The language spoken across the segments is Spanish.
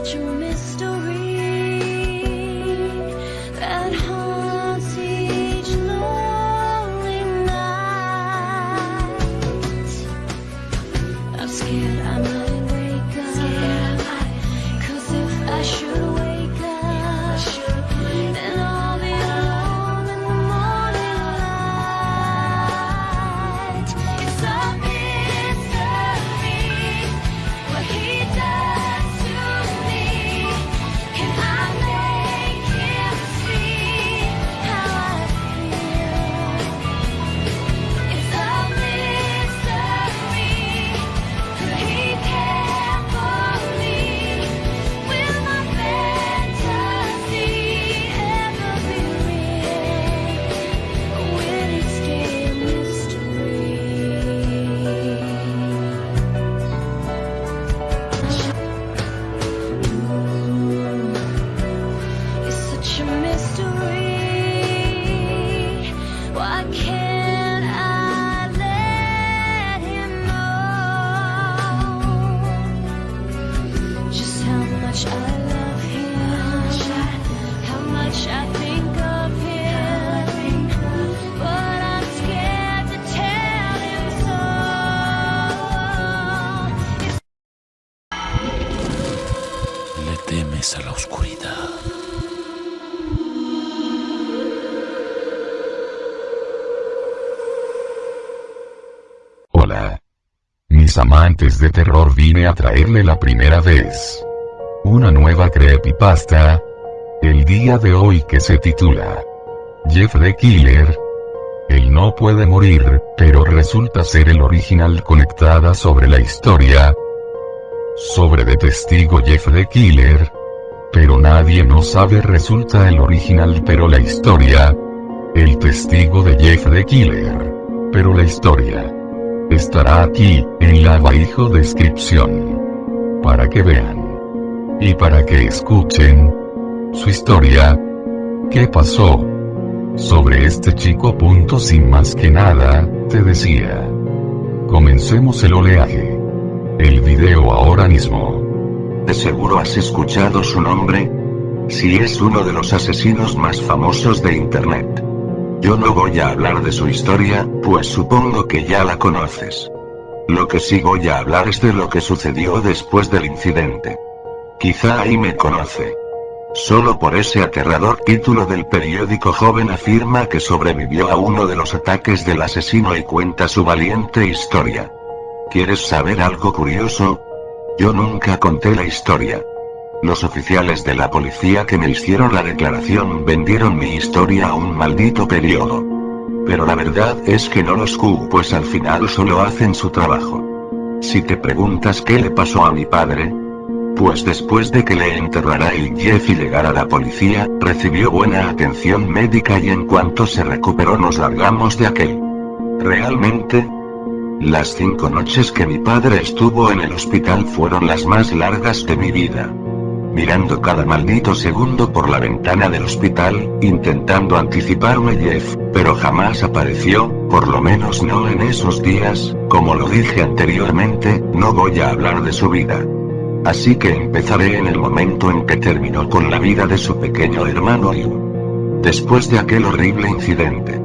that you missed away. Temes a la oscuridad. Mis amantes de terror vine a traerle la primera vez. Una nueva creepypasta. El día de hoy que se titula Jeff the Killer. Él no puede morir, pero resulta ser el original conectada sobre la historia. Sobre de testigo Jeff the Killer. Pero nadie no sabe resulta el original pero la historia. El testigo de Jeff the Killer. Pero la historia. Estará aquí, en la abajo descripción. Para que vean. Y para que escuchen. Su historia. ¿Qué pasó? Sobre este chico punto sin más que nada, te decía. Comencemos el oleaje. El video ahora mismo. De seguro has escuchado su nombre. Si es uno de los asesinos más famosos de Internet. Yo no voy a hablar de su historia, pues supongo que ya la conoces. Lo que sí voy a hablar es de lo que sucedió después del incidente. Quizá ahí me conoce. Solo por ese aterrador título del periódico joven afirma que sobrevivió a uno de los ataques del asesino y cuenta su valiente historia. ¿Quieres saber algo curioso? Yo nunca conté la historia. Los oficiales de la policía que me hicieron la declaración vendieron mi historia a un maldito periodo. Pero la verdad es que no los cu, pues al final solo hacen su trabajo. Si te preguntas qué le pasó a mi padre, pues después de que le enterrara el Jeff y llegara la policía, recibió buena atención médica y en cuanto se recuperó nos largamos de aquel. Realmente, las cinco noches que mi padre estuvo en el hospital fueron las más largas de mi vida. Mirando cada maldito segundo por la ventana del hospital, intentando anticiparme Jeff, pero jamás apareció, por lo menos no en esos días, como lo dije anteriormente, no voy a hablar de su vida. Así que empezaré en el momento en que terminó con la vida de su pequeño hermano Liu. Después de aquel horrible incidente.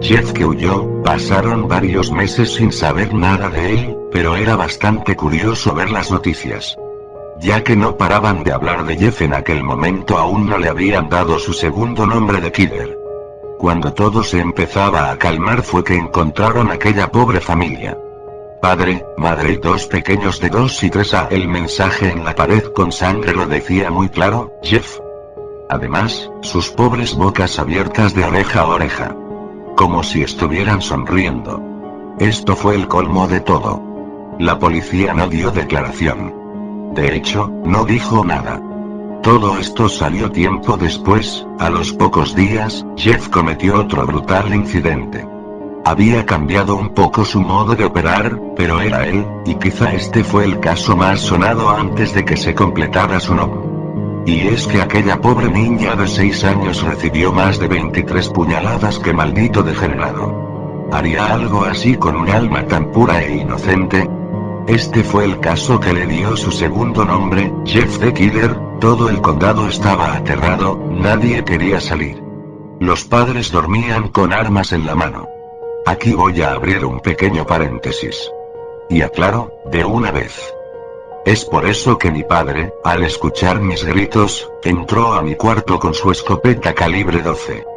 Jeff que huyó, pasaron varios meses sin saber nada de él, pero era bastante curioso ver las noticias. Ya que no paraban de hablar de Jeff en aquel momento aún no le habían dado su segundo nombre de Killer. Cuando todo se empezaba a calmar fue que encontraron aquella pobre familia. Padre, madre y dos pequeños de dos y tres a el mensaje en la pared con sangre lo decía muy claro, Jeff. Además, sus pobres bocas abiertas de oreja a oreja. Como si estuvieran sonriendo. Esto fue el colmo de todo. La policía no dio declaración. De hecho, no dijo nada. Todo esto salió tiempo después, a los pocos días, Jeff cometió otro brutal incidente. Había cambiado un poco su modo de operar, pero era él, y quizá este fue el caso más sonado antes de que se completara su nombre. Y es que aquella pobre niña de 6 años recibió más de 23 puñaladas que maldito degenerado. ¿Haría algo así con un alma tan pura e inocente? Este fue el caso que le dio su segundo nombre, Jeff the Killer, todo el condado estaba aterrado, nadie quería salir. Los padres dormían con armas en la mano. Aquí voy a abrir un pequeño paréntesis. Y aclaro, de una vez. Es por eso que mi padre, al escuchar mis gritos, entró a mi cuarto con su escopeta calibre 12.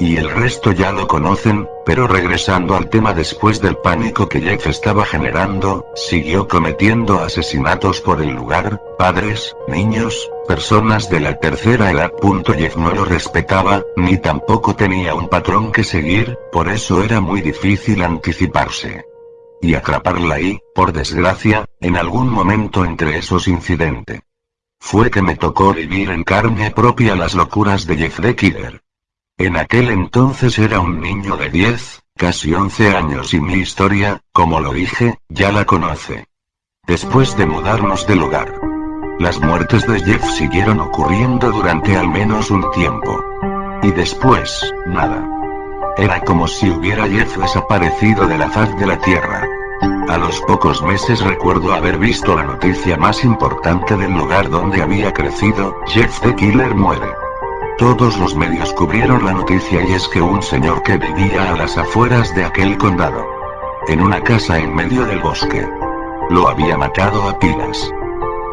Y el resto ya lo conocen, pero regresando al tema después del pánico que Jeff estaba generando, siguió cometiendo asesinatos por el lugar, padres, niños, personas de la tercera edad. Jeff no lo respetaba, ni tampoco tenía un patrón que seguir, por eso era muy difícil anticiparse. Y atraparla ahí, por desgracia, en algún momento entre esos incidentes. Fue que me tocó vivir en carne propia las locuras de Jeff the Killer. En aquel entonces era un niño de 10, casi 11 años y mi historia, como lo dije, ya la conoce. Después de mudarnos del hogar. Las muertes de Jeff siguieron ocurriendo durante al menos un tiempo. Y después, nada. Era como si hubiera Jeff desaparecido de la faz de la Tierra. A los pocos meses recuerdo haber visto la noticia más importante del lugar donde había crecido, Jeff the Killer muere. Todos los medios cubrieron la noticia y es que un señor que vivía a las afueras de aquel condado. En una casa en medio del bosque. Lo había matado a pilas.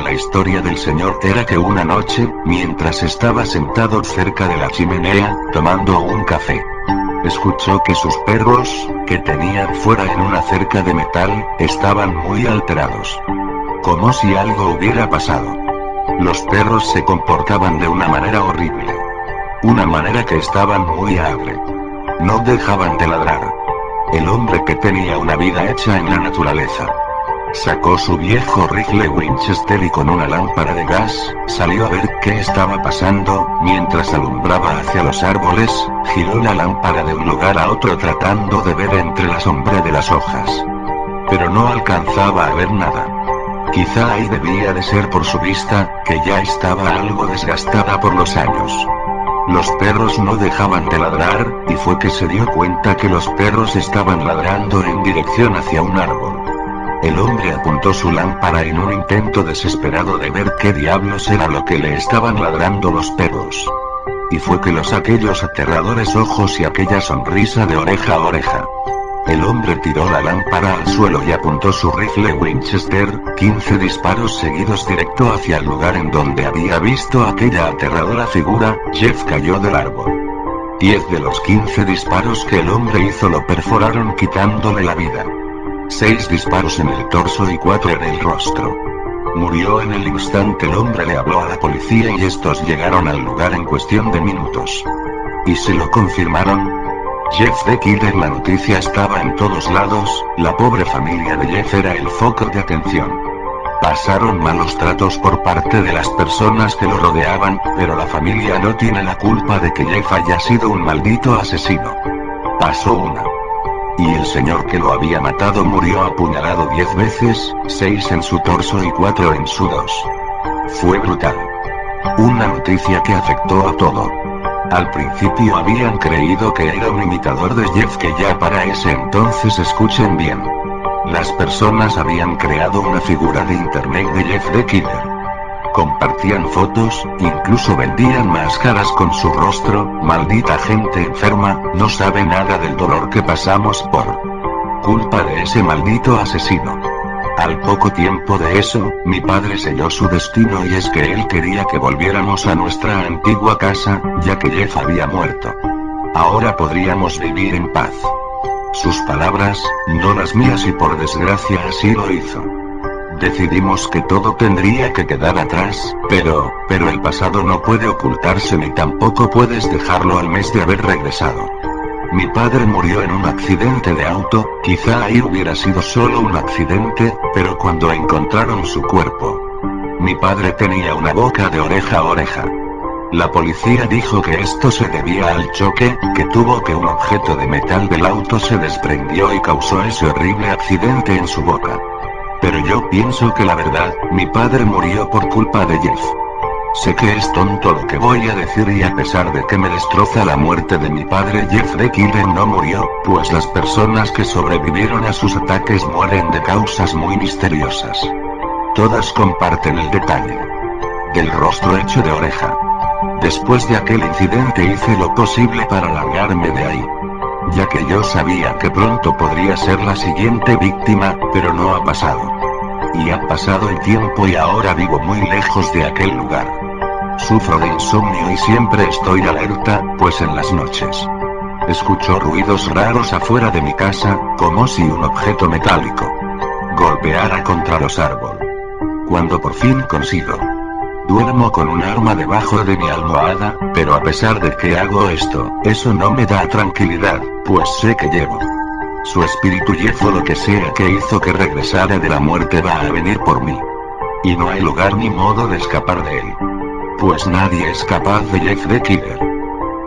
La historia del señor era que una noche, mientras estaba sentado cerca de la chimenea, tomando un café, escuchó que sus perros, que tenían fuera en una cerca de metal, estaban muy alterados. Como si algo hubiera pasado. Los perros se comportaban de una manera horrible. Una manera que estaban muy agre. No dejaban de ladrar. El hombre que tenía una vida hecha en la naturaleza. Sacó su viejo rifle Winchester y con una lámpara de gas, salió a ver qué estaba pasando, mientras alumbraba hacia los árboles, giró la lámpara de un lugar a otro tratando de ver entre la sombra de las hojas. Pero no alcanzaba a ver nada. Quizá ahí debía de ser por su vista, que ya estaba algo desgastada por los años. Los perros no dejaban de ladrar, y fue que se dio cuenta que los perros estaban ladrando en dirección hacia un árbol. El hombre apuntó su lámpara en un intento desesperado de ver qué diablos era lo que le estaban ladrando los perros. Y fue que los aquellos aterradores ojos y aquella sonrisa de oreja a oreja. El hombre tiró la lámpara al suelo y apuntó su rifle Winchester, 15 disparos seguidos directo hacia el lugar en donde había visto aquella aterradora figura, Jeff cayó del árbol. 10 de los 15 disparos que el hombre hizo lo perforaron quitándole la vida. 6 disparos en el torso y 4 en el rostro. Murió en el instante el hombre le habló a la policía y estos llegaron al lugar en cuestión de minutos. Y se lo confirmaron, Jeff the Killer la noticia estaba en todos lados, la pobre familia de Jeff era el foco de atención. Pasaron malos tratos por parte de las personas que lo rodeaban, pero la familia no tiene la culpa de que Jeff haya sido un maldito asesino. Pasó una. Y el señor que lo había matado murió apuñalado diez veces, seis en su torso y cuatro en su dos. Fue brutal. Una noticia que afectó a todo. Al principio habían creído que era un imitador de Jeff que ya para ese entonces escuchen bien. Las personas habían creado una figura de internet de Jeff the Killer. Compartían fotos, incluso vendían máscaras con su rostro, maldita gente enferma, no sabe nada del dolor que pasamos por culpa de ese maldito asesino. Al poco tiempo de eso, mi padre selló su destino y es que él quería que volviéramos a nuestra antigua casa, ya que Jeff había muerto. Ahora podríamos vivir en paz. Sus palabras, no las mías y por desgracia así lo hizo. Decidimos que todo tendría que quedar atrás, pero, pero el pasado no puede ocultarse ni tampoco puedes dejarlo al mes de haber regresado. Mi padre murió en un accidente de auto, quizá ahí hubiera sido solo un accidente, pero cuando encontraron su cuerpo. Mi padre tenía una boca de oreja a oreja. La policía dijo que esto se debía al choque, que tuvo que un objeto de metal del auto se desprendió y causó ese horrible accidente en su boca. Pero yo pienso que la verdad, mi padre murió por culpa de Jeff. Sé que es tonto lo que voy a decir y a pesar de que me destroza la muerte de mi padre Jeffrey Killen no murió, pues las personas que sobrevivieron a sus ataques mueren de causas muy misteriosas. Todas comparten el detalle del rostro hecho de oreja. Después de aquel incidente hice lo posible para largarme de ahí. Ya que yo sabía que pronto podría ser la siguiente víctima, pero no ha pasado. Y ha pasado el tiempo y ahora vivo muy lejos de aquel lugar. Sufro de insomnio y siempre estoy alerta, pues en las noches. Escucho ruidos raros afuera de mi casa, como si un objeto metálico golpeara contra los árboles. Cuando por fin consigo. Duermo con un arma debajo de mi almohada, pero a pesar de que hago esto, eso no me da tranquilidad, pues sé que llevo. Su espíritu y lo que sea que hizo que regresara de la muerte va a venir por mí. Y no hay lugar ni modo de escapar de él. Pues nadie es capaz de Jeff the Killer.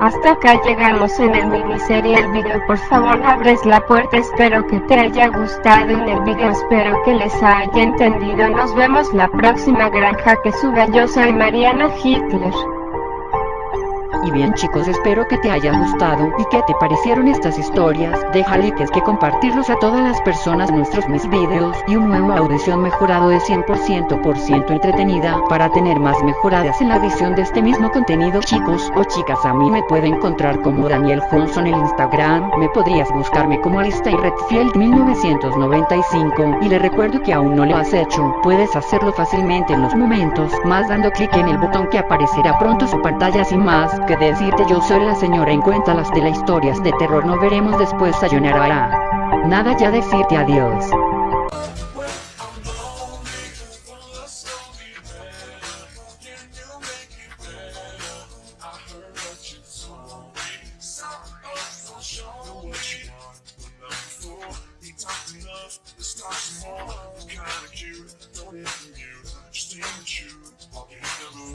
Hasta acá llegamos en el miniserie el video. Por favor abres la puerta. Espero que te haya gustado en el video. Espero que les haya entendido. Nos vemos la próxima granja que suba. Yo soy Mariana Hitler y bien chicos espero que te haya gustado y que te parecieron estas historias, déjale que que compartirlos a todas las personas nuestros mis videos y un nuevo audición mejorado de 100% por ciento entretenida para tener más mejoradas en la edición de este mismo contenido. Chicos o chicas a mí me puede encontrar como Daniel Johnson en Instagram, me podrías buscarme como Alista Redfield 1995 y le recuerdo que aún no lo has hecho, puedes hacerlo fácilmente en los momentos más dando clic en el botón que aparecerá pronto su pantalla. Sin más que decirte yo soy la señora en cuenta las de las historias de terror no veremos después sayonara. Nada ya decirte adiós.